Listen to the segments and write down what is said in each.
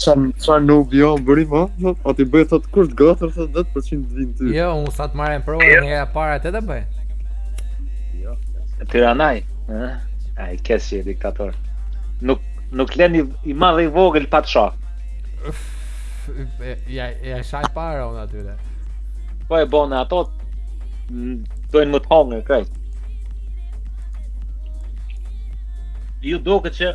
Ça ça nuk jo bëri ma, ai ti bëjë thot kusht tjetër thot 10% të vinë ty. Jo, unë thot marrë e provë dhe një e para të të bëjë. Jo, e të ranaj, ai qe si diktator. Nuk, nuk lën i, i madh i vogël pa të sha. Ja, ja shaj para unë atyre. Po e bone ato, dojnë me të hongër krejt. Ju duket që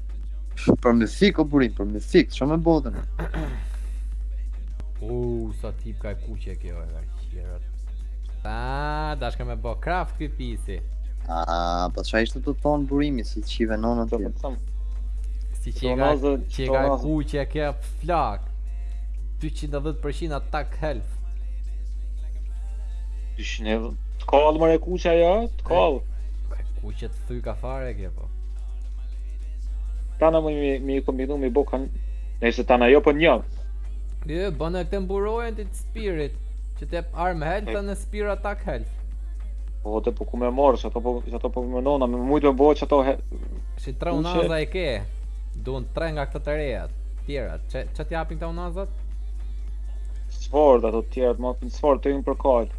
Për mysik o burim, për mysik, shumë e botën? U sa tip ka e kuqe kjo e ka qira. Ta, dashka me bë craft ky pisi. Ah, po çfarë ishte të thon burimi si qive nonën ti? Si që ka, që ka e kuqe kjo flak. 210% attack health. Ishin e të kallë mër e kuqe ajo, të kallë. Kuqe të thuj ka fare kjo po. Tana më i kombinu me i bo kanë Nëjë se tana jo për po një Jo, bënë këtë mburojën të të spirit Që të armor health edhe në spirit attack health Po të po ku me marrë, që ato po, që ato po me nona, me mujtë me bo që ato he... Se tre unaza i ke, duhen tre nga këto të rejat, tjerat, çë, çë t'japin këto unazat? Sfort, ato tjerat, ma pin sfort, të ju në përkallë.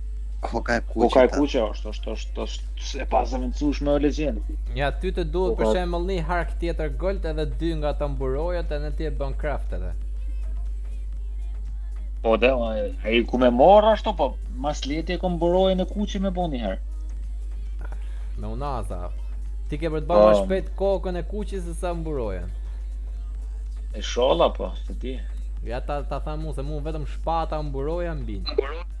Koka e kuqe. Koka e kuqe është, është, është, është e pazëvendësueshme o legjend. Ja ty të duhet për shembull një hark tjetër gold edhe dy nga ato mburojat edhe ti e bën craft edhe. Po de, ai ku me marr ashtu po, ma së lehti e kom mburojën e kuqe me bën një herë. Me unaza. Ti ke për të bërë më shpejt kokën e kuqe se sa mburojën. E sho, la po, se ti. Ja ta ta them unë se mu vetëm shpata mburoja mbi. Mburoja